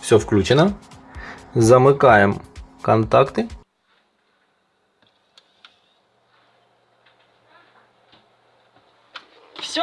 Все включено. Замыкаем контакты. Все,